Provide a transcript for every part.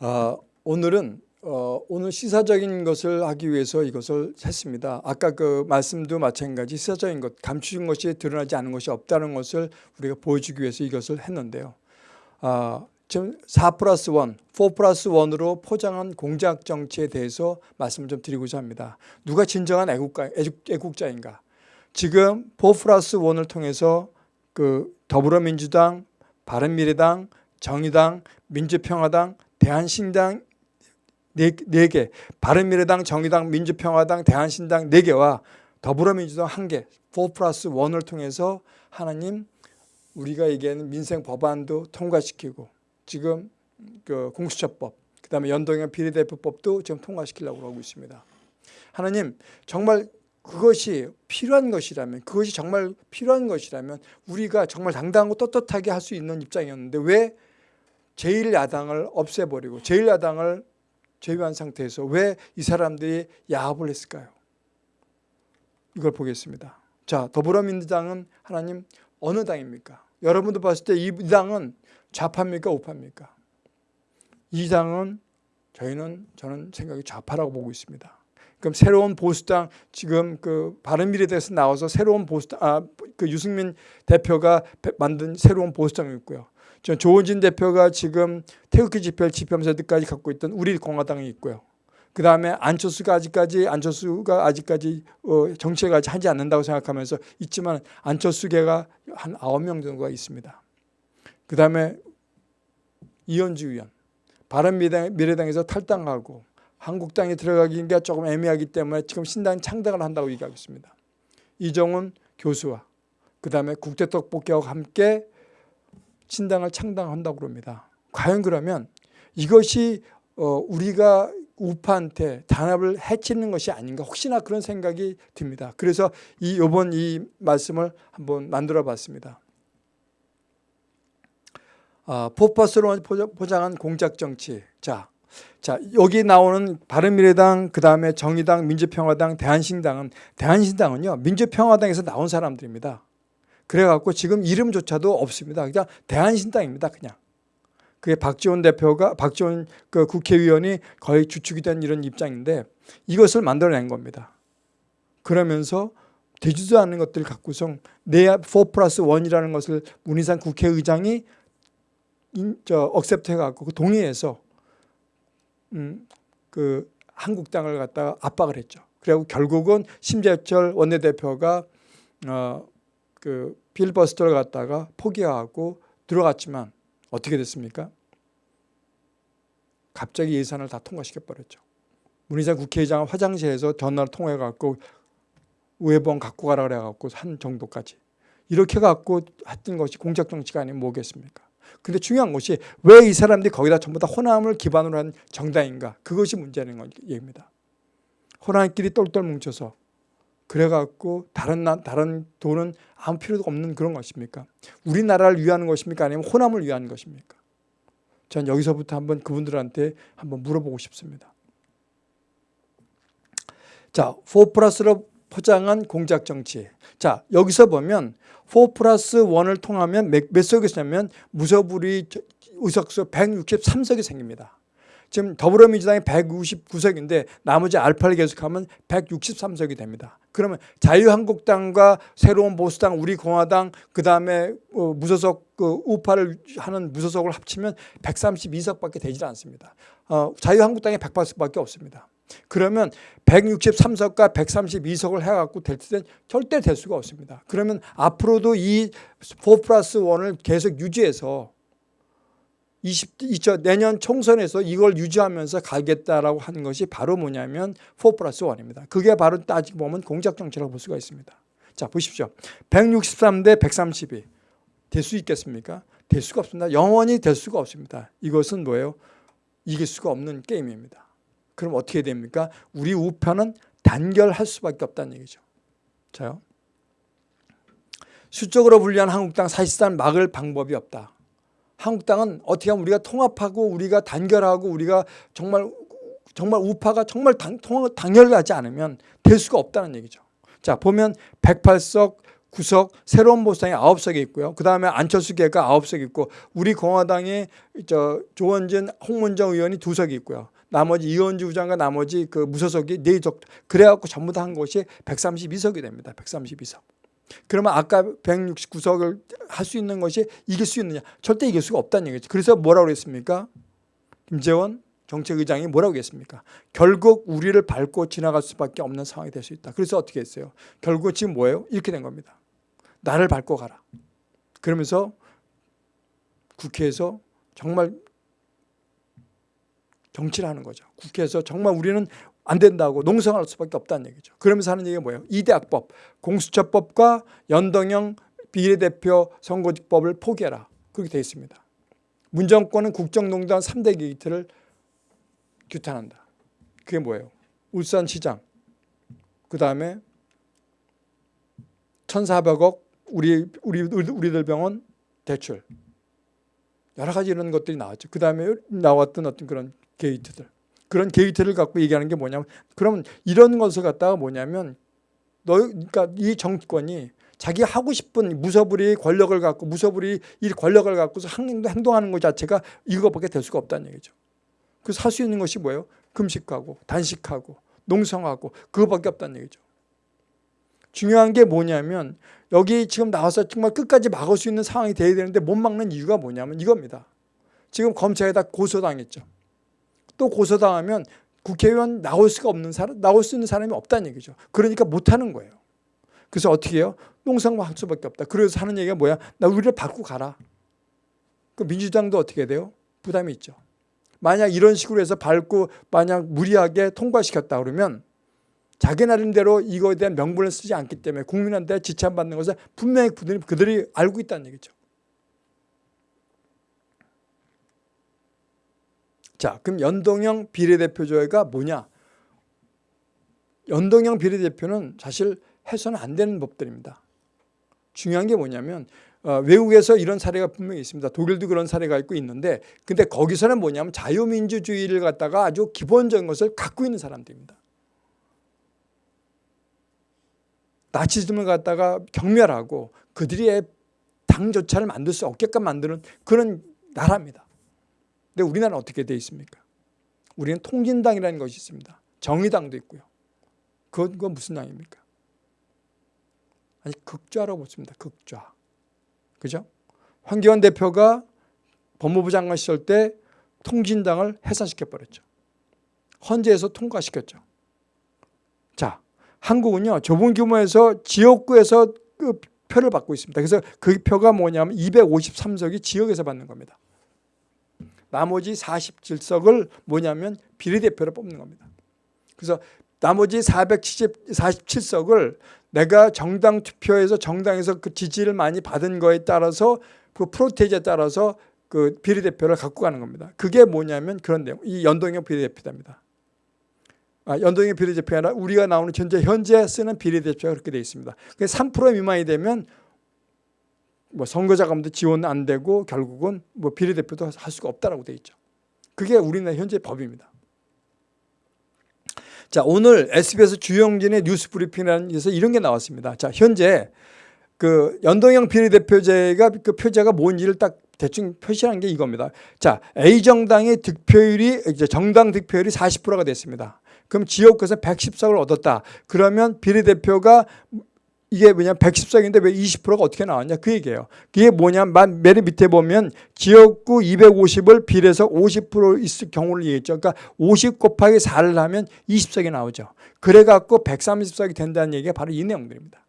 어, 오늘은 어, 오늘 시사적인 것을 하기 위해서 이것을 했습니다. 아까 그 말씀도 마찬가지 시사적인 것, 감추진 것이 드러나지 않은 것이 없다는 것을 우리가 보여주기 위해서 이것을 했는데요. 아, 지금 4 플러스 1, 4 플러스 1으로 포장한 공작 정치에 대해서 말씀을 좀 드리고자 합니다. 누가 진정한 애국가, 애국, 자인가 지금 4 플러스 1을 통해서 그 더불어민주당, 바른미래당, 정의당, 민주평화당, 대한신당 4개, 바른미래당, 정의당, 민주평화당, 대한신당 4개와 더불어민주당 1개, 4 플러스 1을 통해서 하나님 우리가 얘기하는 민생 법안도 통과시키고 지금 그 공수처법, 그 다음에 연동형 비례대표법도 지금 통과시키려고 하고 있습니다. 하나님 정말 그것이 필요한 것이라면 그것이 정말 필요한 것이라면 우리가 정말 당당하고 떳떳하게 할 수 있는 입장이었는데 왜 제1야당을 없애버리고 제1야당을 제외한 상태에서 왜 이 사람들이 야합을 했을까요? 이걸 보겠습니다. 자, 더불어민주당은 하나님 어느 당입니까? 여러분도 봤을 때 이 당은 좌파입니까? 우파입니까? 이 당은 저희는 저는 생각이 좌파라고 보고 있습니다. 그럼 새로운 보수당 지금 그 바른미래당에서 나와서 새로운 보수당 아 그 유승민 대표가 만든 새로운 보수당이 있고요. 조원진 대표가 지금 태극기 집회를 집회하면서 까지 갖고 있던 우리 공화당이 있고요. 그 다음에 안철수가 아직까지 안철수가 아직까지 어, 정치가 하지 않는다고 생각하면서 있지만 안철수계가 한 아홉 명 정도가 있습니다. 그 다음에 이현주 의원 바른미래당에서 탈당하고 한국당에 들어가기가 조금 애매하기 때문에 지금 신당 창당을 한다고 얘기하고 있습니다. 이정훈 교수와 그 다음에 국제떡볶이와 함께 신당을 창당한다고 그럽니다. 과연 그러면 이것이 어, 우리가 우파한테 단합을 해치는 것이 아닌가 혹시나 그런 생각이 듭니다. 그래서 이 이번 이 말씀을 한번 만들어 봤습니다. 아, 포퍼스로 포장한 공작 정치. 자, 자 여기 나오는 바른미래당, 그 다음에 정의당, 민주평화당, 대한신당은 대안신당은요 민주평화당에서 나온 사람들입니다. 그래갖고 지금 이름조차도 없습니다. 그냥 대안신당입니다. 그냥. 그게 박지원 대표가 박지원 그 국회의원이 거의 주축이 된 이런 입장인데 이것을 만들어낸 겁니다. 그러면서 되지도 않는 것들 갖고서 내4 플러스 1이라는 것을 문희상 국회의장이 accept 해갖고 그 동의해서 음, 그 한국당을 갖다가 압박을 했죠. 그리고 결국은 심재철 원내대표가 어, 그 필버스터를 갖다가 포기하고 들어갔지만 어떻게 됐습니까? 갑자기 예산을 다 통과시켜 버렸죠. 문희상 국회의장은 화장실에서 전화를 통해 갖고 우회번 갖고 가라 그래 갖고 한 정도까지 이렇게 갖고 했던 것이 공작 정치가 아니면 뭐겠습니까? 근데 중요한 것이 왜 이 사람들이 거기다 전부 다 호남을 기반으로 한 정당인가? 그것이 문제는 얘기입니다. 호남끼리 똘똘 뭉쳐서 그래갖고 다른 나, 다른 돈은 아무 필요도 없는 그런 것입니까? 우리나라를 위하는 것입니까? 아니면 호남을 위한 것입니까? 전 여기서부터 한번 그분들한테 한번 물어보고 싶습니다. 자, 4 플러스로 포장한 공작 정치. 자, 여기서 보면 4 플러스 1을 통하면 몇, 몇 석이 생면 무소불위 의석수 163석이 생깁니다. 지금 더불어민주당이 159석인데 나머지 알파를 계속하면 163석이 됩니다. 그러면 자유한국당과 새로운 보수당, 우리공화당, 그 다음에 어, 무소속 그 우파를 하는 무소속을 합치면 132석밖에 되질 않습니다. 어, 자유한국당이 108석밖에 없습니다. 그러면 163석과 132석을 해갖고 될 때는 절대 될 수가 없습니다. 그러면 앞으로도 이4 플러스 1을 계속 유지해서 20, 20, 내년 총선에서 이걸 유지하면서 가겠다라고 하는 것이 바로 뭐냐면 4 플러스 1입니다. 그게 바로 따지고 보면 공작정치라고 볼 수가 있습니다. 자 보십시오. 163대 132. 될 수 있겠습니까? 될 수가 없습니다. 영원히 될 수가 없습니다. 이것은 뭐예요? 이길 수가 없는 게임입니다. 그럼 어떻게 됩니까? 우리 우편은 단결할 수밖에 없다는 얘기죠. 자요. 수적으로 불리한 한국당 사실상 막을 방법이 없다. 한국당은 어떻게 하면 우리가 통합하고 우리가 단결하고 우리가 정말 정말 우파가 정말 당, 통, 단결하지 않으면 될 수가 없다는 얘기죠. 자 보면 108석 구석 새로운 보수당이 9석이 있고요. 그 다음에 안철수 계가 9석 있고 우리 공화당에 저 조원진 홍문정 의원이 2석이 있고요. 나머지 이원주 부장과 나머지 그 무소속이 4석 그래갖고 전부 다 한 것이 132석이 됩니다. 132석. 그러면 아까 169석을 할 수 있는 것이 이길 수 있느냐? 절대 이길 수가 없다는 얘기죠. 그래서 뭐라고 그랬습니까? 김재원 정책의장이 뭐라고 했습니까? 결국 우리를 밟고 지나갈 수밖에 없는 상황이 될 수 있다. 그래서 어떻게 했어요? 결국 지금 뭐예요? 이렇게 된 겁니다. 나를 밟고 가라. 그러면서 국회에서 정말 정치를 하는 거죠. 국회에서 정말 우리는 안 된다고 농성할 수밖에 없다는 얘기죠. 그러면서 하는 얘기가 뭐예요? 이대학법, 공수처법과 연동형 비례대표 선거직법을 포기해라. 그렇게 되어 있습니다. 문정권은 국정농단 3대 게이트를 규탄한다. 그게 뭐예요? 울산시장, 그 다음에 1,400억 우리, 우리, 우리들 병원 대출. 여러 가지 이런 것들이 나왔죠. 그 다음에 나왔던 어떤 그런 게이트들. 그런 게이트를 갖고 얘기하는 게 뭐냐면 그러면 이런 것을 갖다가 뭐냐면 너 그러니까 이 정권이 자기 하고 싶은 무서불이 권력을 갖고 무서불이 이 권력을 갖고서 행동하는 것 자체가 이거밖에 될 수가 없다는 얘기죠. 그래서 할 수 있는 것이 뭐예요? 금식하고 단식하고 농성하고 그거밖에 없다는 얘기죠. 중요한 게 뭐냐면 여기 지금 나와서 정말 끝까지 막을 수 있는 상황이 돼야 되는데 못 막는 이유가 뭐냐면 이겁니다. 지금 검찰에다 고소당했죠. 또 고소당하면 국회의원 나올 수가 없는 사람, 나올 수 있는 사람이 없다는 얘기죠. 그러니까 못하는 거예요. 그래서 어떻게 해요? 농성만 할 수밖에 없다. 그래서 하는 얘기가 뭐야? 나 우리를 바꾸고 가라. 그 민주당도 어떻게 돼요? 부담이 있죠. 만약 이런 식으로 해서 밟고 만약 무리하게 통과시켰다 그러면 자기 나름대로 이거에 대한 명분을 쓰지 않기 때문에 국민한테 지참받는 것을 분명히 그들이 알고 있다는 얘기죠. 자, 그럼 연동형 비례대표제가 뭐냐? 연동형 비례대표는 사실 해서는 안 되는 법들입니다. 중요한 게 뭐냐면 어, 외국에서 이런 사례가 분명히 있습니다. 독일도 그런 사례가 있고 있는데 근데 거기서는 뭐냐면 자유민주주의를 갖다가 아주 기본적인 것을 갖고 있는 사람들입니다. 나치즘을 갖다가 경멸하고 그들의 당조차를 만들 수 없게끔 만드는 그런 나라입니다. 근데 우리나라는 어떻게 되어 있습니까? 우리는 통진당이라는 것이 있습니다. 정의당도 있고요. 그건, 그건 무슨 당입니까? 아니 극좌라고 보습니다. 극좌. 그죠? 황교안 대표가 법무부 장관 시절 때 통진당을 해산시켜버렸죠. 헌재에서 통과시켰죠. 자, 한국은요. 좁은 규모에서 지역구에서 그 표를 받고 있습니다. 그래서 그 표가 뭐냐면 253석이 지역에서 받는 겁니다. 나머지 47석을 뭐냐면 비례대표로 뽑는 겁니다. 그래서 나머지 470, 47석을 내가 정당 투표에서 정당에서 그 지지를 많이 받은 거에 따라서 그 프로테이지에 따라서 그 비례대표를 갖고 가는 겁니다. 그게 뭐냐면 그런 내용. 이 연동형 비례대표입니다. 아, 연동형 비례대표가 아니라 우리가 나오는 현재 현재 쓰는 비례대표가 그렇게 되어 있습니다. 3% 미만이 되면 뭐 선거자금도 지원 안 되고 결국은 뭐 비례대표도 할 수가 없다라고 되어 있죠. 그게 우리나라 현재 법입니다. 자 오늘 SBS 주영진의 뉴스 브리핑이라는 데서 이런 게 나왔습니다. 자 현재 그 연동형 비례대표제가 그 표제가 뭔지를 딱 대충 표시한 게 이겁니다. 자 A 정당의 득표율이 이제 정당 득표율이 40%가 됐습니다. 그럼 지역구에서 110석을 얻었다. 그러면 비례대표가 이게 뭐냐 110석인데 왜 20%가 어떻게 나왔냐 그 얘기예요. 그게 뭐냐면 맨 밑에 보면 지역구 250을 비례서 50% 있을 경우를 얘기했죠. 그러니까 50 곱하기 4를 하면 20석이 나오죠. 그래갖고 130석이 된다는 얘기가 바로 이 내용들입니다.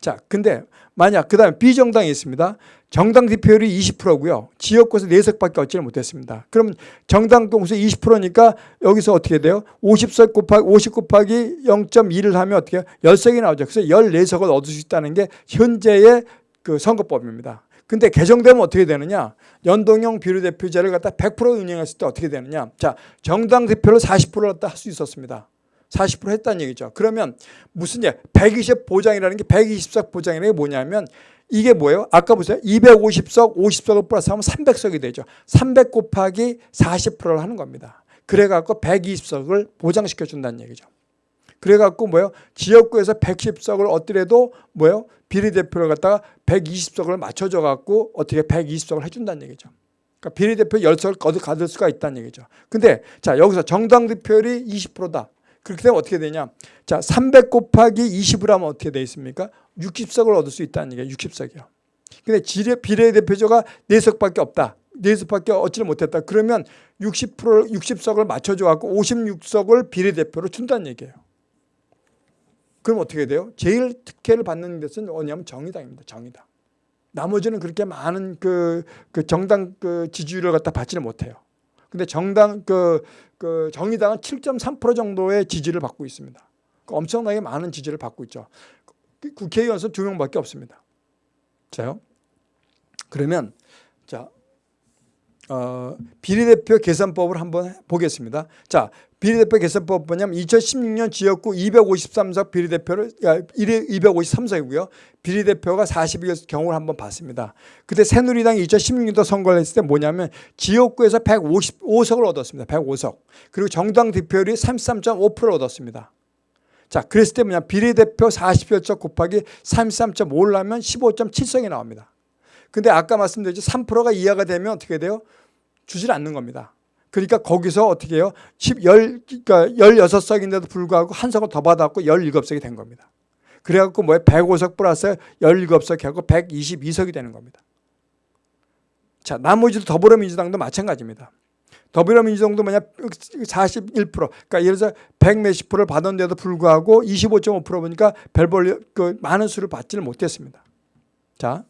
자, 근데 만약 그 다음에 비정당이 있습니다. 정당 득표율이 20%고요. 지역구에서 4석밖에 얻지를 못했습니다. 그러면 정당 동수 20%니까 여기서 어떻게 돼요? 50석 곱하기 50 곱하기 0.2를 하면 어떻게 해요? 10석이 나오죠. 그래서 14석을 얻을 수 있다는 게 현재의 그 선거법입니다. 근데 개정되면 어떻게 되느냐? 연동형 비례대표제를 갖다 100% 운영했을 때 어떻게 되느냐? 자, 정당 대표를 40%를 갖다 할 수 있었습니다. 40% 했다는 얘기죠. 그러면 무슨 예? 120 보장이라는 게 120석 보장이라는 게 뭐냐면 이게 뭐예요? 아까 보세요. 250석, 50석을 플러스하면 300석이 되죠. 300 곱하기 40%를 하는 겁니다. 그래갖고 120석을 보장시켜 준다는 얘기죠. 그래갖고 뭐예요? 지역구에서 110석을 얻더라도 뭐예요? 비례대표를 갖다가 120석을 맞춰줘 갖고 어떻게 120석을 해준다는 얘기죠. 그러니까 비례대표 10석을 거듭 가질 수가 있다는 얘기죠. 근데 자 여기서 정당 득표율이 20%다. 그렇게 되면 어떻게 되냐? 자, 300 곱하기 20을 하면 어떻게 돼 있습니까? 60석을 얻을 수 있다는 얘기예요. 60석이요. 근데 비례대표제가 4석밖에 없다. 4석밖에 얻지를 못했다. 그러면 60% 60석을 맞춰줘 갖고 56석을 비례대표로 준다는 얘기예요. 그럼 어떻게 돼요? 제일 특혜를 받는 것은 뭐냐면 정의당입니다. 정의당. 나머지는 그렇게 많은 그, 그 정당 그 지지율을 갖다 받지를 못해요. 근데 정당 그, 그 정의당은 7.3% 정도의 지지를 받고 있습니다. 그 엄청나게 많은 지지를 받고 있죠. 국회의원 수두 명밖에 없습니다. 자요. 그러면 자 어, 비례대표 계산법을 한번 보겠습니다. 자, 비례대표 계산법 뭐냐면 2016년 지역구 253석 비례대표를 253석이고요. 비례대표가 40여 경우를 한번 봤습니다. 그때 새누리당이 2016년도 선거를 했을 때 뭐냐면 지역구에서 155석을 얻었습니다. 105석. 그리고 정당 득표율이 33.5%를 얻었습니다. 자, 그랬을 때 뭐냐 비례대표 40여 곱하기 33.5를 하면 15.7석이 나옵니다. 근데 아까 말씀드렸죠. 3%가 이하가 되면 어떻게 돼요? 주질 않는 겁니다. 그러니까 거기서 어떻게 해요? 10, 10, 그러니까 16석인데도 불구하고 한 석을 더 받았고 17석이 된 겁니다. 그래갖고 뭐에 105석 플러스 17석 하고 122석이 되는 겁니다. 자, 나머지도 더불어민주당도 마찬가지입니다. 더불어민주당도 뭐냐 41% 그러니까 예를 들어서 100 몇십 프로를 받았는데도 불구하고 25.5% 보니까 별볼 그 많은 수를 받지를 못했습니다. 자,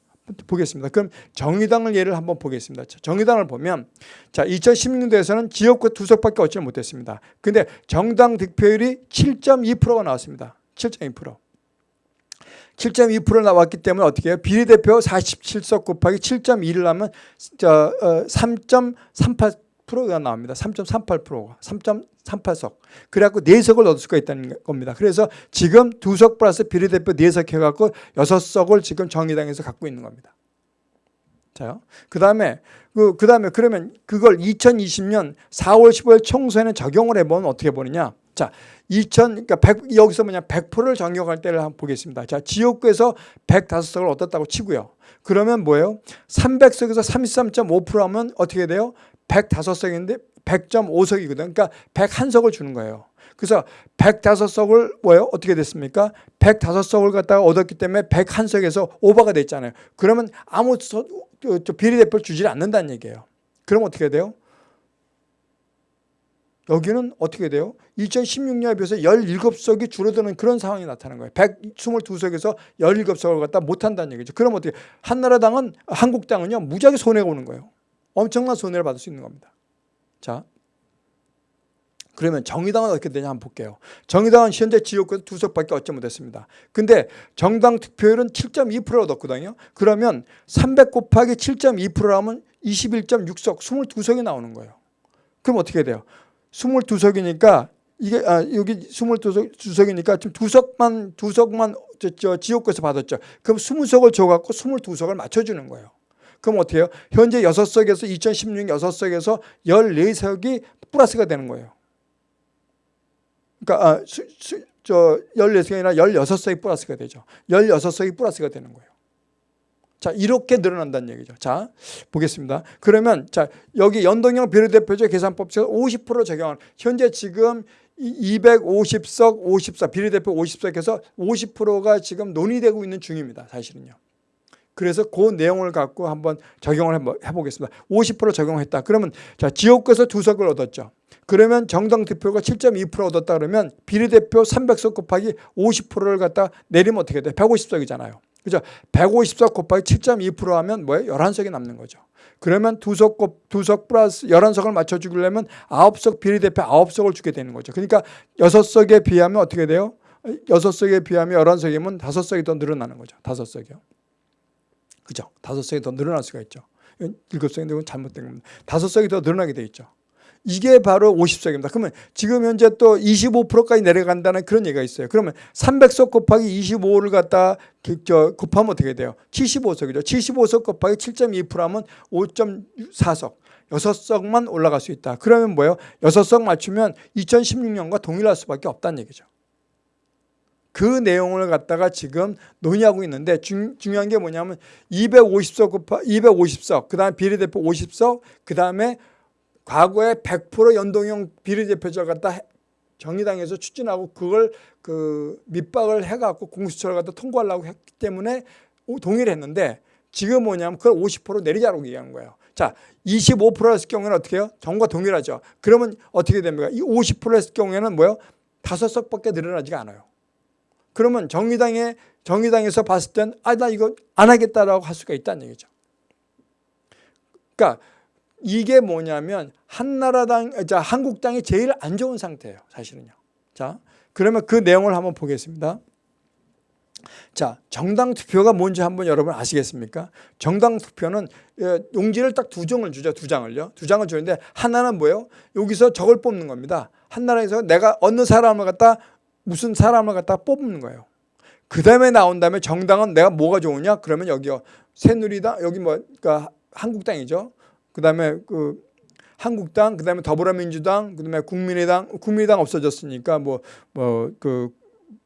보겠습니다. 그럼 정의당을 예를 한번 보겠습니다. 정의당을 보면 자 2016년도에서는 지역구 두 석밖에 얻지 못했습니다. 근데 정당 득표율이 7.2%가 나왔습니다. 7.2%. 7.2% 나왔기 때문에 어떻게 해요? 비례대표 47석 곱하기 7.2를 하면 3.38% 가 나옵니다. 3.38%가 3.38석. 그래갖고 4석을 얻을 수가 있다는 겁니다. 그래서 지금 두석 플러스 비례대표 4석 해갖고 6석을 지금 정의당에서 갖고 있는 겁니다. 자요. 그 다음에 그, 그 다음에 그러면 그걸 2020년 4월 15일 총선에 적용을 해보면 어떻게 보느냐. 자, 2000, 그러니까 100, 여기서 뭐냐, 100%를 적용할 때를 한번 보겠습니다. 자, 지역구에서 105석을 얻었다고 치고요. 그러면 뭐예요? 300석에서 33.5% 하면 어떻게 돼요? 105석인데 100.5석이거든. 그러니까 101석을 주는 거예요. 그래서 105석을 뭐예요? 어떻게 됐습니까? 105석을 갖다가 얻었기 때문에 101석에서 오버가 됐잖아요. 그러면 아무 비례대표를 주지 않는다는 얘기예요. 그럼 어떻게 돼요? 여기는 어떻게 돼요? 2016년에 비해서 17석이 줄어드는 그런 상황이 나타나는 거예요. 122석에서 17석을 갖다 못한다는 얘기죠. 그럼 어떻게 한나라당은 한국당은요 무지하게 손해가 오는 거예요. 엄청난 손해를 받을 수 있는 겁니다. 자, 그러면 정의당은 어떻게 되냐 한번 볼게요. 정의당은 현재 지역구에서 두 석밖에 얻지 못했습니다. 근데 정당 득표율은 7.2%를 얻었거든요. 그러면 300 곱하기 7.2%라면 21.6석, 22석이 나오는 거예요. 그럼 어떻게 돼요? 22석이니까 이게 아, 여기 22석, 2석이니까 지금 두 석만 두 석만 저, 저 지역구에서 받았죠. 그럼 20석을 줘 갖고 22석을 맞춰 주는 거예요. 그럼 어떻게 해요? 현재 6석에서 2016년 6석에서 14석이 플러스가 되는 거예요. 그러니까 아, 수, 수, 저 14석이 아니라 16석이 플러스가 되죠. 16석이 플러스가 되는 거예요. 자, 이렇게 늘어난다는 얘기죠. 자, 보겠습니다. 그러면 자, 여기 연동형 비례대표제 계산법칙 50% 적용한 현재 지금 250석, 54 비례대표 50석에서 50%가 지금 논의되고 있는 중입니다. 사실은요. 그래서 그 내용을 갖고 한번 적용을 해보겠습니다. 50% 적용했다. 그러면 자 지역구에서 두 석을 얻었죠. 그러면 정당 대표가 7.2% 얻었다 그러면 비례대표 300석 곱하기 50%를 갖다 내리면 어떻게 돼? 150석이잖아요. 그죠? 150석 곱하기 7.2% 하면 뭐예요? 11석이 남는 거죠. 그러면 두 석, 두석 플러스 11석을 맞춰주려면 9석 비례대표 9석을 주게 되는 거죠. 그러니까 6석에 비하면 어떻게 돼요? 6석에 비하면 11석이면 5석이 더 늘어나는 거죠. 5석이요. 그죠? 다섯 석이 더 늘어날 수가 있죠. 일곱 석인데 건 잘못된 겁니다. 다섯 석이 더 늘어나게 돼 있죠. 이게 바로 50석입니다. 그러면 지금 현재 또 25%까지 내려간다는 그런 얘기가 있어요. 그러면 300석 곱하기 25를 갖다 저 곱하면 어떻게 돼요? 75석이죠. 75석 곱하기 7.2% 하면 5.4석. 6석만 올라갈 수 있다. 그러면 뭐예요? 6석 맞추면 2016년과 동일할 수밖에 없다는 얘기죠. 그 내용을 갖다가 지금 논의하고 있는데 중, 중요한 게 뭐냐면 250석 곱하 250석 그다음에 비례대표 50석 그다음에 과거에 100% 연동형 비례대표제 갖다 해- 정의당에서 추진하고 그걸 그 밑박을 해갖고 공수처를 갖다 통과하려고 했기 때문에 오- 동의를 했는데 지금 뭐냐면 그걸 50% 내리자고 얘기한 거예요. 자, 25%였을 경우에는 어떻게 해요? 정과 동일하죠. 그러면 어떻게 됩니까? 이 50%였을 경우에는 뭐요? 다섯 석밖에 늘어나지가 않아요. 그러면 정의당에 정의당에서 봤을 땐 아 나 이거 안 하겠다라고 할 수가 있다는 얘기죠. 그러니까 이게 뭐냐면 한나라당 자 한국당이 제일 안 좋은 상태예요. 사실은요. 자 그러면 그 내용을 한번 보겠습니다. 자 정당 투표가 뭔지 한번 여러분 아시겠습니까? 정당 투표는 예, 용지를 딱두 장을 주죠. 두 장을요. 두 장을 주는데 하나는 뭐예요? 여기서 저걸 뽑는 겁니다. 한 나라에서 내가 어느 사람을 갖다 무슨 사람을 갖다 뽑는 거예요. 그 다음에 나온 다음에 정당은 내가 뭐가 좋으냐? 그러면 여기요. 새누리당 여기 뭐 그러니까 한국당이죠. 그 다음에 그 한국당, 그 다음에 더불어민주당, 그 다음에 국민의당, 국민의당 없어졌으니까 뭐 뭐 그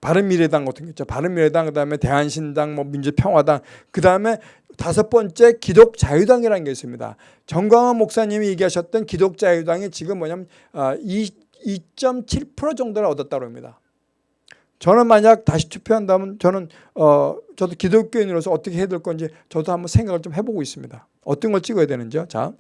바른미래당 같은 거 있죠. 바른미래당, 그 다음에 대한신당, 뭐 민주평화당, 그 다음에 다섯 번째 기독자유당이라는 게 있습니다. 정광훈 목사님이 얘기하셨던 기독자유당이 지금 뭐냐면 아, 2.7% 정도를 얻었다고 합니다. 저는 만약 다시 투표한다면 저는 어 저도 기독교인으로서 어떻게 해야 될 건지 저도 한번 생각을 좀 해보고 있습니다. 어떤 걸 찍어야 되는지요. 자,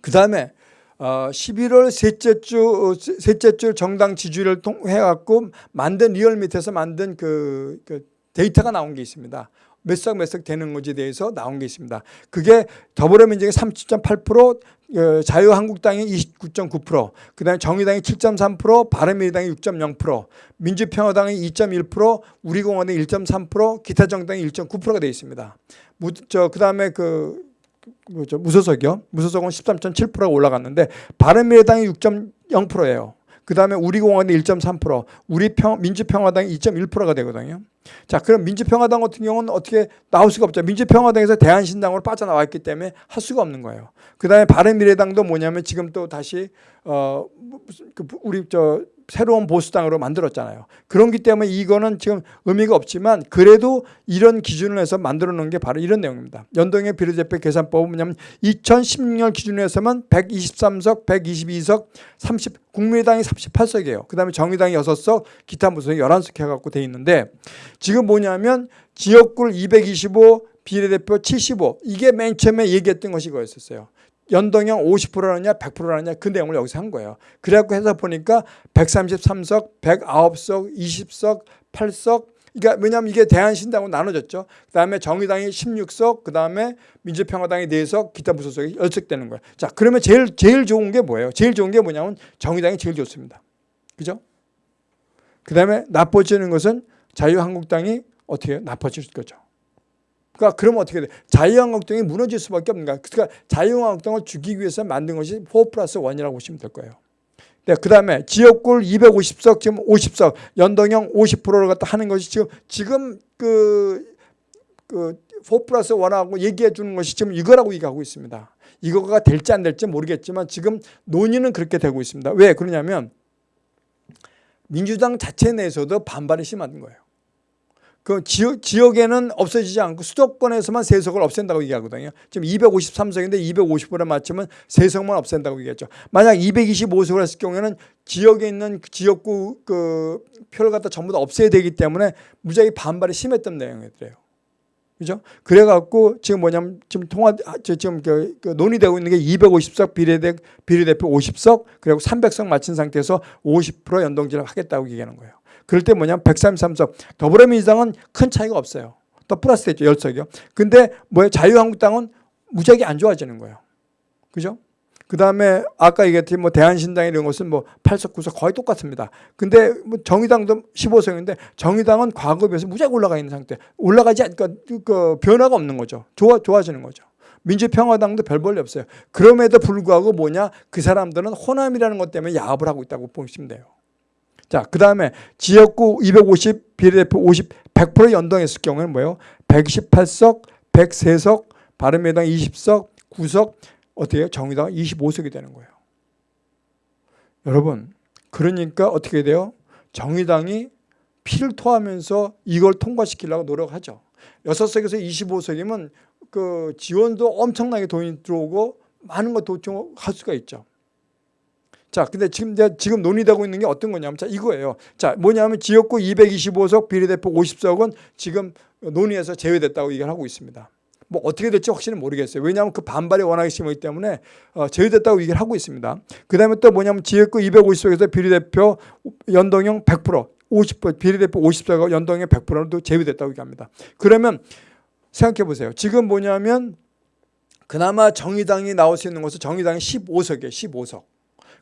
그 다음에 어 11월 셋째 주 어, 셋째 주 정당 지지율을 통해 갖고 만든 리얼미터에서 만든 그, 그 데이터가 나온 게 있습니다. 몇 석 몇 석 되는 건지에 대해서 나온 게 있습니다. 그게 더불어민주당이 30.8%, 어, 자유한국당이 29.9%, 그 다음에 정의당이 7.3%, 바른미래당이 6.0%, 민주평화당이 2.1%, 우리공화당이 1.3%, 기타 정당이 1.9%가 되어 있습니다. 무, 저 그다음에 그 뭐죠 무소속이요. 무소속은 13.7%가 올라갔는데 바른미래당이 6.0%예요. 그 다음에 우리 공화당이 1.3%, 우리 평, 민주평화당이 2.1%가 되거든요. 자, 그럼 민주평화당 같은 경우는 어떻게 나올 수가 없죠. 민주평화당에서 대한신당으로 빠져나왔기 때문에 할 수가 없는 거예요. 그 다음에 바른미래당도 뭐냐면 지금 또 다시 어그 우리 저 새로운 보수당으로 만들었잖아요. 그런기 때문에 이거는 지금 의미가 없지만 그래도 이런 기준을 해서 만들어 놓은 게 바로 이런 내용입니다. 연동형 비례대표 계산법은 뭐냐면 2016년 기준으로 해서만 123석, 122석, 30 국민의당이 38석이에요. 그다음에 정의당이 6석, 기타 무소속이 11석 해 갖고 돼 있는데 지금 뭐냐면 지역구 225, 비례대표 75 이게 맨 처음에 얘기했던 것이 이거였었어요. 연동형 50%라느냐 100%라느냐 그 내용을 여기서 한 거예요. 그래갖고 해서 보니까 133석, 109석, 20석, 8석 그러니까 왜냐하면 이게 대한신당으로 나눠졌죠. 그다음에 정의당이 16석, 그다음에 민주평화당이 4석, 기타 무소속이 10석 되는 거예요. 자, 그러면 제일 제일 좋은 게 뭐예요? 제일 좋은 게 뭐냐면 정의당이 제일 좋습니다. 그죠? 그다음에 나빠지는 것은 자유한국당이 어떻게? 나빠질 거죠. 그러니까 그러면 어떻게 돼? 자유한국당이 무너질 수밖에 없는 거야. 그러니까 자유한국당을 죽이기 위해서 만든 것이 4 플러스 1이라고 보시면 될 거예요. 네, 그 다음에 지역구 250석 지금 50석 연동형 50%를 갖다 하는 것이 지금 지금 그, 그 4 플러스 1하고 얘기해 주는 것이 지금 이거라고 얘기하고 있습니다. 이거가 될지 안 될지 모르겠지만 지금 논의는 그렇게 되고 있습니다. 왜 그러냐면 민주당 자체 내에서도 반발이 심한 거예요. 그 지역, 지역에는 없어지지 않고 수도권에서만 세석을 없앤다고 얘기하거든요. 지금 253석인데 250으로 맞추면 세석만 없앤다고 얘기했죠. 만약 225석을 했을 경우에는 지역에 있는 그 지역구 그 표를 갖다 전부 다 없애야 되기 때문에 무지하게 반발이 심했던 내용이더래요. 그죠? 그래갖고 지금 뭐냐면 지금 통화, 지금 그, 그 논의되고 있는 게 250석 비례대, 비례대표 50석 그리고 300석 맞춘 상태에서 50% 연동제를 하겠다고 얘기하는 거예요. 그럴 때 뭐냐면 133석 더불어민주당은 큰 차이가 없어요. 또 플러스 됐죠. 10석이요. 근데 뭐예요? 자유한국당은 무지하게 안 좋아지는 거예요. 그죠? 그 다음에 아까 얘기했듯이 뭐 대한신당 이런 것은 뭐 8석, 9석 거의 똑같습니다. 근데 뭐 정의당도 15석인데 정의당은 과거에 비해서 무지하게 올라가 있는 상태. 올라가지 않니까 그 변화가 없는 거죠. 좋아, 좋아지는 거죠. 민주평화당도 별 볼일 없어요. 그럼에도 불구하고 뭐냐? 그 사람들은 호남이라는 것 때문에 야합을 하고 있다고 보시면 돼요. 자, 그 다음에 지역구 250, 비례대표 50, 100% 연동했을 경우에는 뭐예요? 128석, 103석, 바른미래당 20석, 9석, 어떻게 해요? 정의당 25석이 되는 거예요. 여러분, 그러니까 어떻게 돼요? 정의당이 피를 토하면서 이걸 통과시키려고 노력하죠. 6석에서 25석이면 그 지원도 엄청나게 돈이 들어오고 많은 거 도청할 수가 있죠. 자, 근데 지금 지금 논의되고 있는 게 어떤 거냐면 자, 이거예요. 자, 뭐냐면 지역구 225석 비례대표 50석은 지금 논의에서 제외됐다고 얘기를 하고 있습니다. 뭐 어떻게 될지 확실히 모르겠어요. 왜냐하면 그 반발이 워낙에 심하기 때문에 어, 제외됐다고 얘기를 하고 있습니다. 그 다음에 또 뭐냐면 지역구 250석에서 비례대표 연동형 100% 50% 비례대표 50석과 연동형 100%는 또 제외됐다고 얘기합니다. 그러면 생각해 보세요. 지금 뭐냐면 그나마 정의당이 나올 수 있는 것은 정의당이 15석이에요. 15석.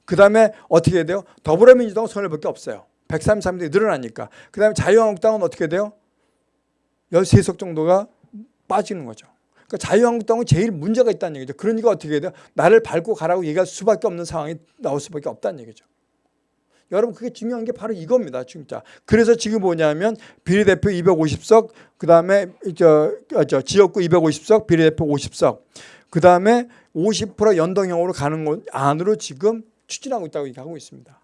그 다음에 어떻게 해야 돼요? 더불어민주당은 손해밖에 없어요. 133석이 늘어나니까. 그 다음에 자유한국당은 어떻게 돼요? 13석 정도가 빠지는 거죠. 그러니까 자유한국당은 제일 문제가 있다는 얘기죠. 그러니까 어떻게 해야 돼요? 나를 밟고 가라고 얘기할 수밖에 없는 상황이 나올 수밖에 없다는 얘기죠. 여러분 그게 중요한 게 바로 이겁니다. 진짜. 그래서 지금 뭐냐면 비례대표 250석, 그 다음에 저, 저 지역구 250석, 비례대표 50석, 그 다음에 50% 연동형으로 가는 것 안으로 지금 추진하고 있다고 얘기하고 있습니다.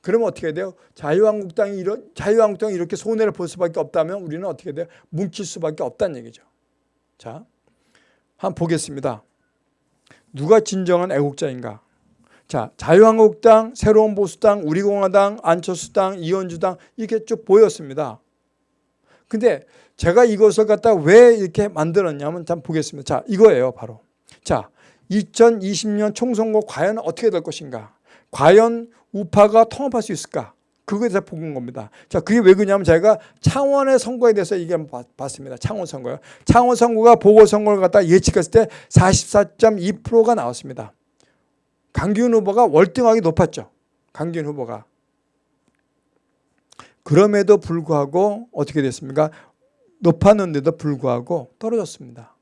그러면 어떻게 돼요? 자유한국당이 이런 자유한국당이 이렇게 손해를 볼 수밖에 없다면 우리는 어떻게 돼요? 뭉칠 수밖에 없다는 얘기죠. 자, 한번 보겠습니다. 누가 진정한 애국자인가? 자, 자유한국당, 새로운 보수당, 우리공화당, 안철수당, 이현주당 이렇게 쭉 보였습니다. 근데 제가 이것을 갖다 왜 이렇게 만들었냐면 참 보겠습니다. 자, 이거예요, 바로. 자, 2020년 총선거 과연 어떻게 될 것인가? 과연 우파가 통합할 수 있을까? 그거에 대해서 보는 겁니다. 자, 그게 왜 그러냐면 제가 창원의 선거에 대해서 얘기 한번 봤습니다. 창원 선거요. 창원 선거가 보궐선거를 갖다 예측했을 때 44.2%가 나왔습니다. 강기훈 후보가 월등하게 높았죠. 강기훈 후보가. 그럼에도 불구하고 어떻게 됐습니까? 높았는데도 불구하고 떨어졌습니다.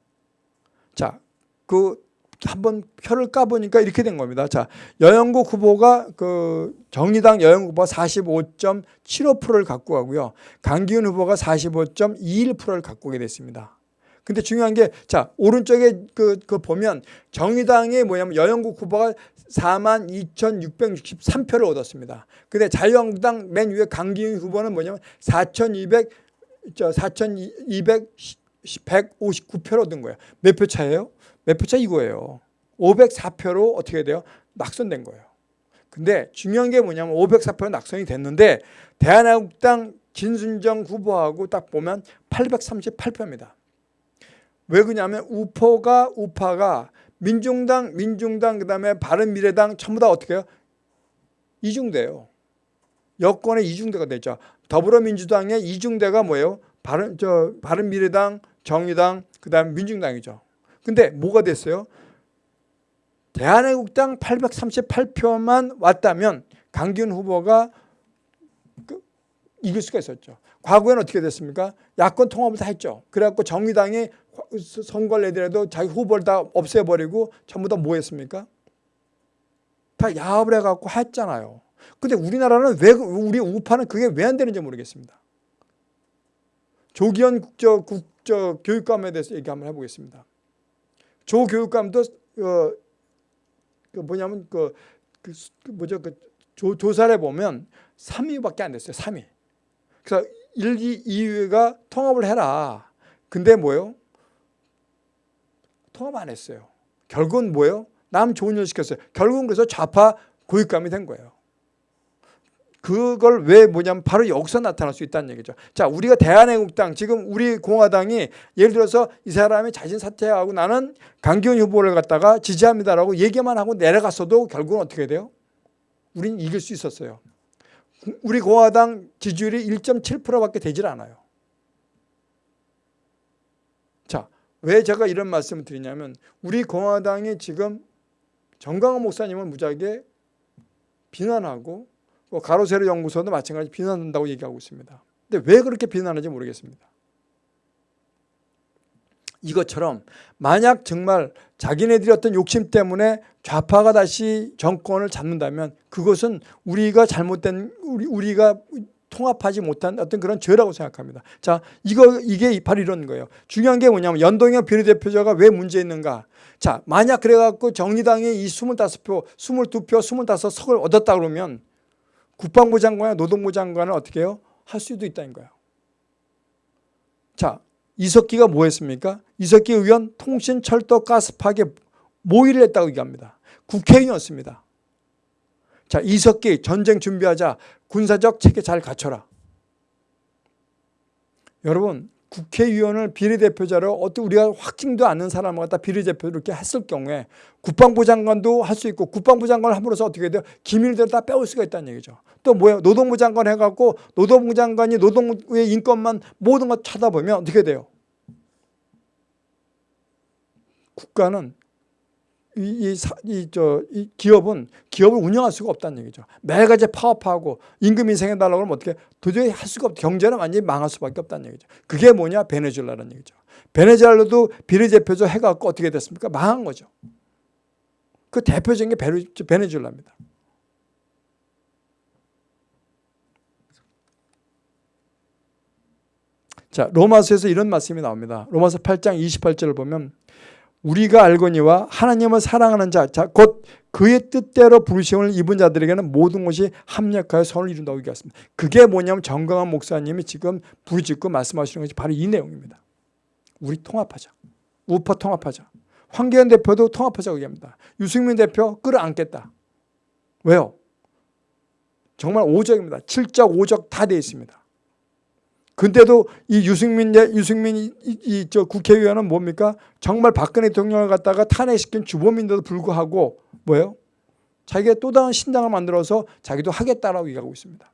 자, 그 한번 표를 까보니까 이렇게 된 겁니다. 자, 여영국 후보가 그 정의당 여영국 후보가 45.75%를 갖고 가고요. 강기훈 후보가 45.21%를 갖고 오게 됐습니다. 근데 중요한 게, 자, 오른쪽에 그, 그 보면 정의당이 뭐냐면 여영국 후보가 42,663표를 얻었습니다. 근데 자유한국당 맨 위에 강기훈 후보는 뭐냐면 4,200, 저 4,259표를 얻은 거예요. 몇 표 차예요? 몇 표차 이거예요. 504표로 어떻게 돼요? 낙선된 거예요. 근데 중요한 게 뭐냐면 504표 낙선이 됐는데 대한민국당 진순정 후보하고 딱 보면 838표입니다. 왜 그러냐면 우포가 우파가 민중당 민중당 그다음에 바른미래당 전부 다 어떻게 해요? 이중대요. 여권의 이중대가 되죠. 더불어민주당의 이중대가 뭐예요? 바른 저 바른미래당, 정의당, 그다음 민중당이죠. 근데 뭐가 됐어요? 대한애국당 838표만 왔다면 강기훈 후보가 그 이길 수가 있었죠. 과거에는 어떻게 됐습니까? 야권 통합을 다 했죠. 그래갖고 정의당이 선거를 내더라도 자기 후보를 다 없애버리고 전부 다 뭐 했습니까? 다 야합을 해갖고 했잖아요. 근데 우리나라는 왜, 우리 우파는 그게 왜 안 되는지 모르겠습니다. 조기현 국저, 국저 교육감에 대해서 얘기 한번 해보겠습니다. 조 교육감도, 어, 그 뭐냐면 그, 그, 그 뭐죠? 그 조, 조사를 보면 3위밖에 안 됐어요. 3위. 그래서 1, 2, 2위가 통합을 해라. 근데 뭐예요? 통합 안 했어요. 결국은 뭐예요? 남 좋은 일 시켰어요. 결국은 그래서 좌파 고육감이 된 거예요. 그걸 왜 뭐냐면 바로 여기서 나타날 수 있다는 얘기죠. 자, 우리가 대한애국당 지금 우리 공화당이 예를 들어서 이 사람이 자신 사퇴하고 나는 강기훈 후보를 갖다가 지지합니다라고 얘기만 하고 내려갔어도 결국은 어떻게 돼요? 우린 이길 수 있었어요. 우리 공화당 지지율이 1.7%밖에 되질 않아요. 자, 왜 제가 이런 말씀을 드리냐면 우리 공화당이 지금 정강원 목사님을 무지하게 비난하고 뭐 가로세로 연구소도 마찬가지 비난한다고 얘기하고 있습니다. 근데 왜 그렇게 비난하는지 모르겠습니다. 이것처럼 만약 정말 자기네들이 어떤 욕심 때문에 좌파가 다시 정권을 잡는다면 그것은 우리가 잘못된 우리 우리가 통합하지 못한 어떤 그런 죄라고 생각합니다. 자, 이거 이게 바로 이런 거예요. 중요한 게 뭐냐면 연동형 비례대표자가 왜 문제 있는가? 자, 만약 그래 갖고 정의당이 이 25표, 22표, 25석을 얻었다 그러면 국방부 장관과 노동부 장관은 어떻게 해요? 할 수도 있다는 거예요. 자, 이석기가 뭐 했습니까? 이석기 의원 통신, 철도, 가스 파괴 모의를 했다고 얘기합니다. 국회의원이었습니다. 자, 이석기 전쟁 준비하자. 군사적 체계 잘 갖춰라. 여러분, 국회의원을 비례대표자로 어떻게 우리가 확증도 않는 사람을 갖다 비례대표로 이렇게 했을 경우에 국방부 장관도 할 수 있고 국방부 장관을 함으로써 어떻게 돼요? 기밀들을 다 빼올 수가 있다는 얘기죠. 또 뭐예요? 노동부 장관 해갖고 노동부 장관이 노동부의 인권만 모든 것 찾아보면 어떻게 돼요? 국가는 이, 이, 이, 저, 이 기업은 기업을 운영할 수가 없다는 얘기죠. 매일같이 파업하고 임금 인상해달라고 하면 어떻게 도저히 할 수가 없 경제는 완전히 망할 수밖에 없다는 얘기죠. 그게 뭐냐? 베네수엘라는 얘기죠. 베네수엘라도 비례대표조 해갖고 어떻게 됐습니까? 망한 거죠. 그 대표적인 게 베네수엘라입니다. 자, 로마서에서 이런 말씀이 나옵니다. 로마서 8장 28절을 보면 우리가 알거니와 하나님을 사랑하는 자, 자, 곧 그의 뜻대로 부르심을 입은 자들에게는 모든 것이 합력하여 선을 이룬다고 얘기했습니다. 그게 뭐냐면 정강한 목사님이 지금 부르짖고 말씀하시는 것이 바로 이 내용입니다. 우리 통합하자. 우파 통합하자. 황교안 대표도 통합하자고 얘기합니다. 유승민 대표 끌어안겠다. 왜요? 정말 오적입니다. 7적, 5적 다 돼 있습니다. 근데도 이 유승민, 유승민 이, 이, 저 국회의원은 뭡니까? 정말 박근혜 대통령을 갖다가 탄핵시킨 주범인데도 불구하고 뭐예요? 자기가 또 다른 신당을 만들어서 자기도 하겠다라고 얘기하고 있습니다.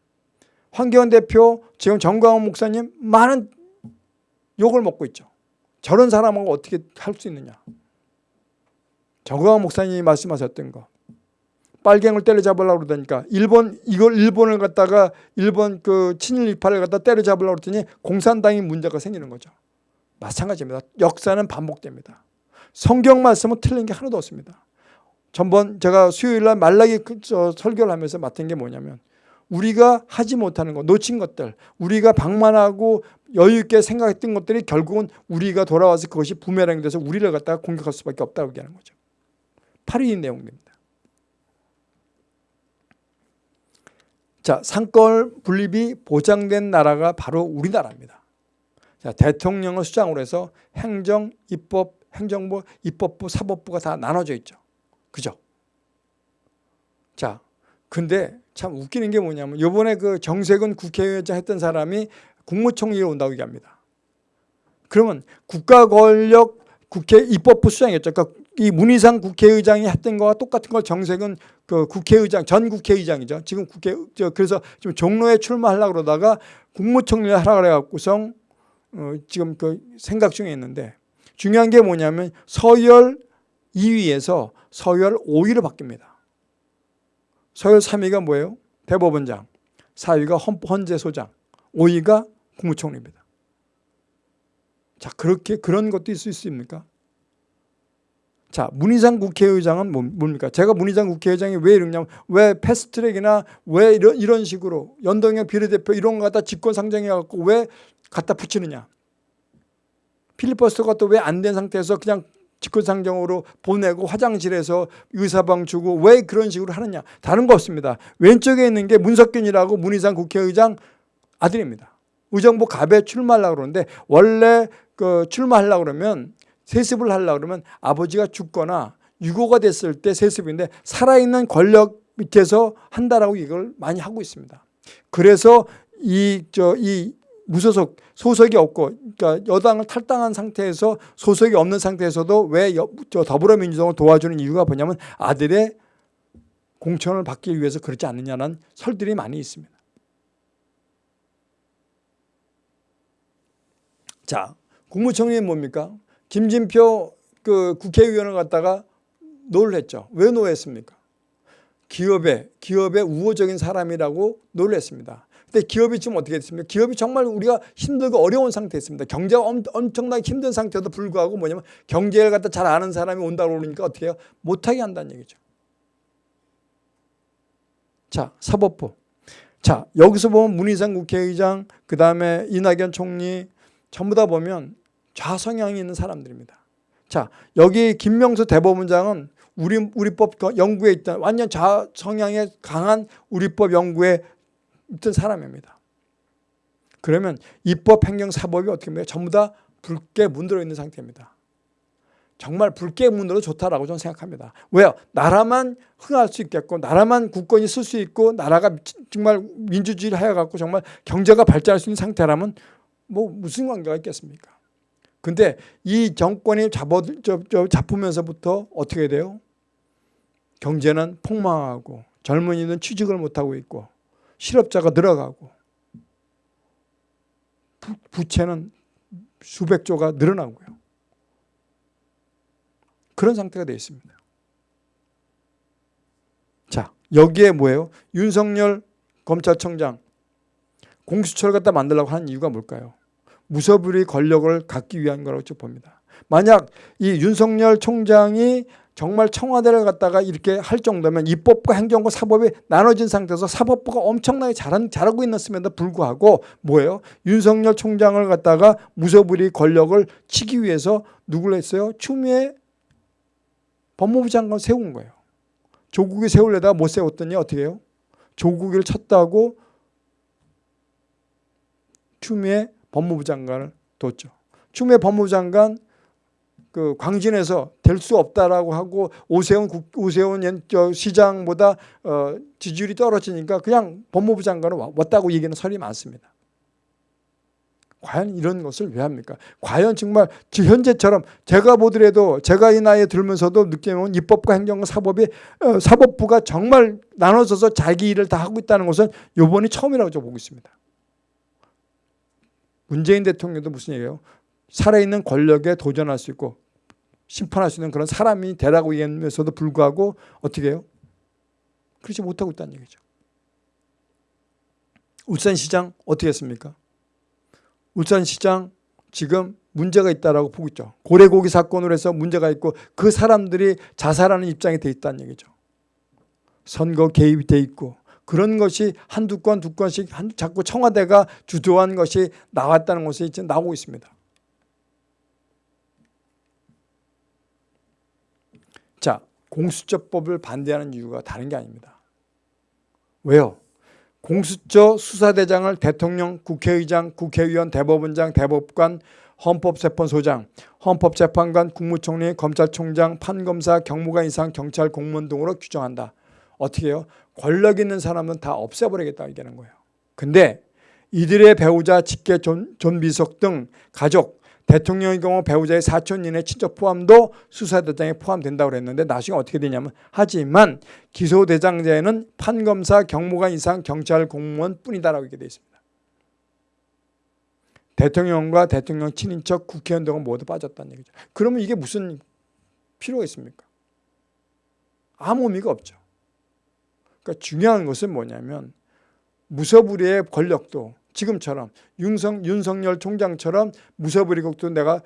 황교안 대표, 지금 정광훈 목사님 많은 욕을 먹고 있죠. 저런 사람하고 어떻게 할 수 있느냐. 정광훈 목사님이 말씀하셨던 거. 빨갱을 때려잡으려고 그러다니까 일본 이걸 일본을 갖다가 일본 그 친일 일파를 갖다 때려잡으려고 그랬더니 공산당이 문제가 생기는 거죠. 마찬가지입니다. 역사는 반복됩니다. 성경 말씀은 틀린 게 하나도 없습니다. 전번 제가 수요일 날 말라기 그 설교를 하면서 맡은 게 뭐냐면 우리가 하지 못하는 것, 놓친 것들, 우리가 방만하고 여유 있게 생각했던 것들이 결국은 우리가 돌아와서 그것이 부메랑이 돼서 우리를 갖다가 공격할 수밖에 없다고 얘기하는 거죠. 바로 이 내용입니다. 자, 상권 분립이 보장된 나라가 바로 우리나라입니다. 자, 대통령을 수장으로 해서 행정, 입법, 행정부, 입법부, 사법부가 다 나눠져 있죠. 그죠? 자, 근데 참 웃기는 게 뭐냐면 요번에 그 정세근 국회의장 했던 사람이 국무총리로 온다고 얘기합니다. 그러면 국가 권력 국회 입법부 수장이었죠. 그러니까 이 문희상 국회의장이 했던 거와 똑같은 걸 정세근 그 국회의장 전 국회의장이죠. 지금 국회 저 그래서 지금 종로에 출마하려고 그러다가 국무총리를 하라 그래 갖고서 어 지금 그 생각 중에 있는데 중요한 게 뭐냐면 서열 2위에서 서열 5위로 바뀝니다. 서열 3위가 뭐예요? 대법원장, 4위가 헌재소장, 5위가 국무총리입니다. 자 그렇게 그런 것도 있을 수 있습니까? 자, 문희상 국회의장은 뭡니까? 제가 문희상 국회의장이 왜 이러냐면 왜 패스트트랙이나 왜 이런, 이런 식으로 연동형 비례대표 이런 거 갖다 직권 상정해갖고 왜 갖다 붙이느냐. 필리버스터가 또 왜 안 된 상태에서 그냥 직권상정으로 보내고 화장실에서 의사방 주고 왜 그런 식으로 하느냐. 다른 거 없습니다. 왼쪽에 있는 게 문석균이라고 문희상 국회의장 아들입니다. 의정부 갑에 출마하려고 그러는데 원래 그 출마하려고 그러면 세습을 하려고 그러면 아버지가 죽거나 유고가 됐을 때 세습인데 살아있는 권력 밑에서 한다라고 이걸 많이 하고 있습니다. 그래서 이, 저, 이 무소속, 소속이 없고, 그러니까 여당을 탈당한 상태에서 소속이 없는 상태에서도 왜 여, 저 더불어민주당을 도와주는 이유가 뭐냐면 아들의 공천을 받기 위해서 그렇지 않느냐는 설들이 많이 있습니다. 자, 국무총리는 뭡니까? 김진표 그 국회의원을 갖다가 놀랬죠. 왜 노했습니까? 기업의 기업의 우호적인 사람이라고 놀랬습니다. 근데 기업이 지금 어떻게 됐습니까? 기업이 정말 우리가 힘들고 어려운 상태에 있습니다. 경제가 엄, 청나게 힘든 상태에도 불구하고 뭐냐면 경제를 갖다 잘 아는 사람이 온다고 그러니까 어떻게 해요? 못하게 한다는 얘기죠. 자, 사법부. 자, 여기서 보면 문희상 국회의장, 그 다음에 이낙연 총리 전부 다 보면 좌성향이 있는 사람들입니다. 자, 여기 김명수 대법원장은 우리, 우리법 연구에 있던 완전 좌성향에 강한 우리법 연구에 있던 사람입니다. 그러면 입법, 행정, 사법이 어떻게 됩니까? 전부 다 붉게 문들어 있는 상태입니다. 정말 붉게 문으로 좋다라고 저는 생각합니다. 왜요? 나라만 흥할 수 있겠고 나라만 국권이 쓸 수 있고 나라가 정말 민주주의를 하여갖고 정말 경제가 발전할 수 있는 상태라면 뭐 무슨 관계가 있겠습니까? 근데 이 정권이 잡아, 저, 저, 잡으면서부터 어떻게 돼요? 경제는 폭망하고 젊은이는 취직을 못하고 있고 실업자가 늘어가고 부채는 수백 조가 늘어나고요. 그런 상태가 되어 있습니다. 자, 여기에 뭐예요? 윤석열 검찰청장 공수처를 갖다 만들려고 하는 이유가 뭘까요? 무서불위 권력을 갖기 위한 거라고 봅니다. 만약 이 윤석열 총장이 정말 청와대를 갖다가 이렇게 할 정도면 입법과 행정과 사법이 나눠진 상태에서 사법부가 엄청나게 잘한, 잘하고 있었음에도 불구하고 뭐예요? 윤석열 총장을 갖다가 무소불위 권력을 치기 위해서 누굴 했어요? 추미애 법무부 장관 세운 거예요. 조국이 세우려다가 못 세웠더니 어떻게 해요? 조국을 쳤다고 추미애 법무부 장관을 뒀죠. 추미애 법무부 장관 그 광진에서 될 수 없다라고 하고 오세훈 국, 오세훈 시장보다 어, 지지율이 떨어지니까 그냥 법무부 장관을 왔다고 얘기는 설이 많습니다. 과연 이런 것을 왜 합니까? 과연 정말 현재처럼 제가 보더라도 제가 이 나이에 들면서도 느끼면 입법과 행정과 사법이 어, 사법부가 정말 나눠져서 자기 일을 다 하고 있다는 것은 이번이 처음이라고 저 보고 있습니다. 문재인 대통령도 무슨 얘기예요? 살아있는 권력에 도전할 수 있고 심판할 수 있는 그런 사람이 되라고 얘기하면서도 불구하고 어떻게 해요? 그렇지 못하고 있다는 얘기죠. 울산시장 어떻게 했습니까? 울산시장 지금 문제가 있다라고 보고 있죠. 고래고기 사건으로 해서 문제가 있고 그 사람들이 자살하는 입장이 돼 있다는 얘기죠. 선거 개입이 돼 있고 그런 것이 한두 건, 두 건씩 한, 자꾸 청와대가 주도한 것이 나왔다는 것이 지금 나오고 있습니다. 자, 공수처법을 반대하는 이유가 다른 게 아닙니다. 왜요? 공수처 수사대장을 대통령, 국회의장, 국회의원, 대법원장, 대법관, 헌법재판소장, 헌법재판관, 국무총리, 검찰총장, 판검사, 경무관 이상 경찰 공무원 등으로 규정한다. 어떻게 해요? 권력 있는 사람은 다 없애버리겠다 얘기하는 거예요. 근데 이들의 배우자, 직계, 존, 존비속 등 가족, 대통령의 경우 배우자의 사촌 이내 친척 포함도 수사대상에 포함된다고 그랬는데 나중에 어떻게 되냐면 하지만 기소대상자에는 판검사, 경무관 이상 경찰 공무원 뿐이다라고 이렇게 되어 있습니다. 대통령과 대통령 친인척 국회의원 등은 모두 빠졌다는 얘기죠. 그러면 이게 무슨 필요가 있습니까? 아무 의미가 없죠. 그러니까 중요한 것은 뭐냐면 무서불위의 권력도 지금처럼 윤석, 윤석열 총장처럼 무서부리국도 내가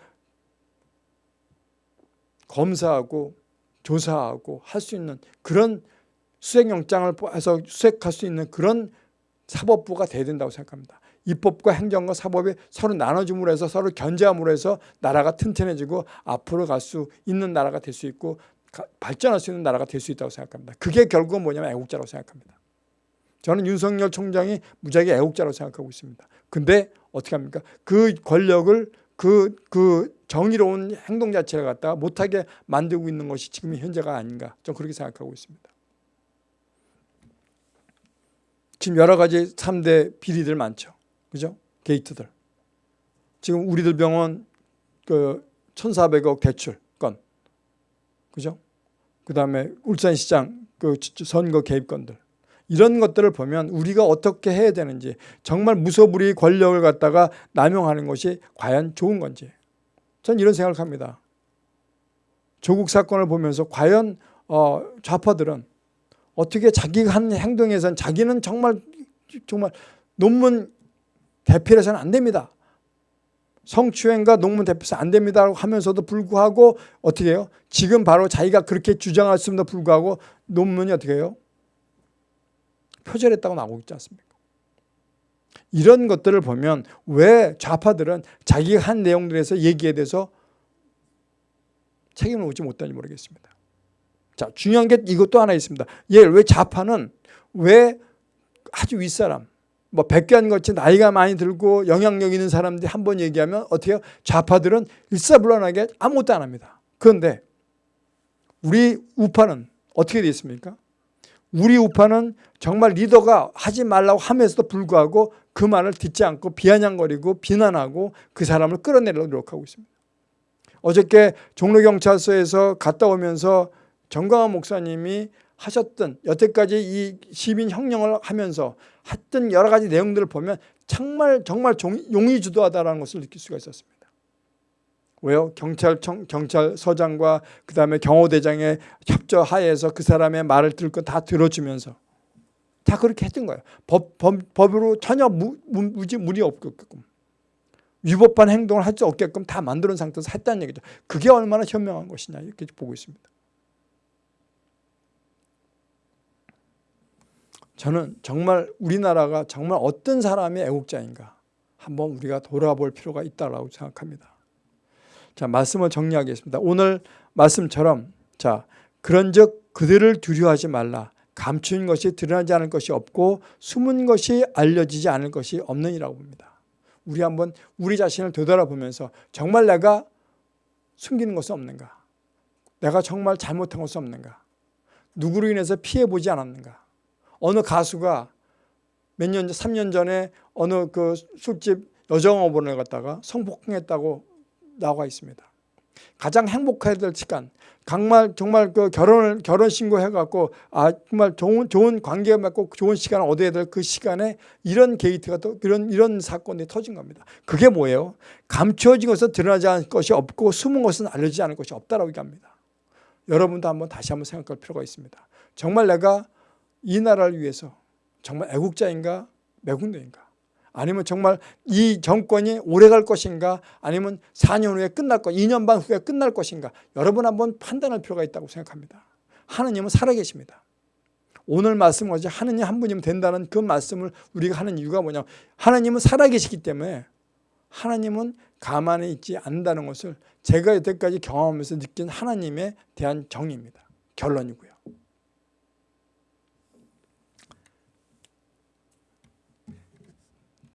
검사하고 조사하고 할 수 있는 그런 수색영장을 해서 수색할 수 있는 그런 사법부가 돼야 된다고 생각합니다. 입법과 행정과 사법이 서로 나눠줌으로 해서 서로 견제함으로 해서 나라가 튼튼해지고 앞으로 갈 수 있는 나라가 될 수 있고 발전할 수 있는 나라가 될 수 있다고 생각합니다. 그게 결국은 뭐냐면 애국자라고 생각합니다. 저는 윤석열 총장이 무지하게 애국자라고 생각하고 있습니다. 근데 어떻게 합니까? 그 권력을 그, 그 정의로운 행동 자체를 갖다가 못하게 만들고 있는 것이 지금 현재가 아닌가. 좀 그렇게 생각하고 있습니다. 지금 여러 가지 3대 비리들 많죠. 그죠? 게이트들. 지금 우리들 병원 그 1,400억 대출 건. 그죠? 그 다음에 울산시장 그 선거 개입건들. 이런 것들을 보면 우리가 어떻게 해야 되는지 정말 무소불위 권력을 갖다가 남용하는 것이 과연 좋은 건지 전 이런 생각을 합니다. 조국 사건을 보면서 과연 어, 좌파들은 어떻게 자기가 한 행동에선 자기는 정말 정말 논문 대필해서는 안 됩니다. 성추행과 논문 대표서 안 됩니다 하면서도 불구하고 어떻게 해요? 지금 바로 자기가 그렇게 주장했음에도 불구하고 논문이 어떻게 해요? 표절했다고 나오고 있지 않습니까? 이런 것들을 보면 왜 좌파들은 자기가 한 내용들에서 얘기에 대해서 책임을 묻지 못하는지 모르겠습니다. 자, 중요한 게 이것도 하나 있습니다. 예, 왜 좌파는 왜 아주 윗사람, 뭐 백견같이 나이가 많이 들고 영향력 있는 사람들이 한 번 얘기하면 어떻게? 좌파들은 일사불란하게 아무것도 안 합니다. 그런데 우리 우파는 어떻게 되어 있습니까? 우리 우파는 정말 리더가 하지 말라고 하면서도 불구하고 그 말을 듣지 않고 비아냥거리고 비난하고 그 사람을 끌어내려고 노력하고 있습니다. 어저께 종로경찰서에서 갔다 오면서 정광환 목사님이 하셨던 여태까지 이 시민 혁명을 하면서 했던 여러 가지 내용들을 보면 정말 정말 용의 주도하다는 것을 느낄 수가 있었습니다. 왜요? 경찰청, 경찰서장과 그 다음에 경호대장의 협조 하에서 그 사람의 말을 들고 다 들어주면서 다 그렇게 했던 거예요. 법, 법, 법으로 전혀 무, 무, 지 무리 없게끔 위법한 행동을 할 수 없게끔 다 만드는 상태에서 했다는 얘기죠. 그게 얼마나 현명한 것이냐 이렇게 보고 있습니다. 저는 정말 우리나라가 정말 어떤 사람의 애국자인가 한번 우리가 돌아볼 필요가 있다고 생각합니다. 자, 말씀을 정리하겠습니다. 오늘 말씀처럼 자, 그런즉 그들을 두려워하지 말라. 감추인 것이 드러나지 않을 것이 없고 숨은 것이 알려지지 않을 것이 없느니라고 봅니다. 우리 한번 우리 자신을 되돌아보면서 정말 내가 숨기는 것은 없는가? 내가 정말 잘못한 것은 없는가? 누구로 인해서 피해 보지 않았는가? 어느 가수가 몇 년, 3년 전에 어느 그 술집 여정업원을 갔다가 성폭행했다고 나와 있습니다. 가장 행복해야 될 시간, 정말 정말 그 결혼을 결혼 신고해 갖고 아 정말 좋은 좋은 관계 맺고 좋은 시간을 얻어야 될 그 시간에 이런 게이트가 또 이런 이런 사건이 터진 겁니다. 그게 뭐예요? 감추어진 것은 드러나지 않을 것이 없고 숨은 것은 알려지지 않을 것이 없다라고 얘기합니다. 여러분도 한번 다시 한번 생각할 필요가 있습니다. 정말 내가 이 나라를 위해서 정말 애국자인가 매국노인가 아니면 정말 이 정권이 오래 갈 것인가 아니면 4년 후에 끝날 것 2년 반 후에 끝날 것인가 여러분 한번 판단할 필요가 있다고 생각합니다. 하느님은 살아계십니다. 오늘 말씀 어제 하느님 한 분이면 된다는 그 말씀을 우리가 하는 이유가 뭐냐 하나님은 살아계시기 때문에 하나님은 가만히 있지 않는다는 것을 제가 여태까지 경험하면서 느낀 하나님에 대한 정의입니다. 결론이고요.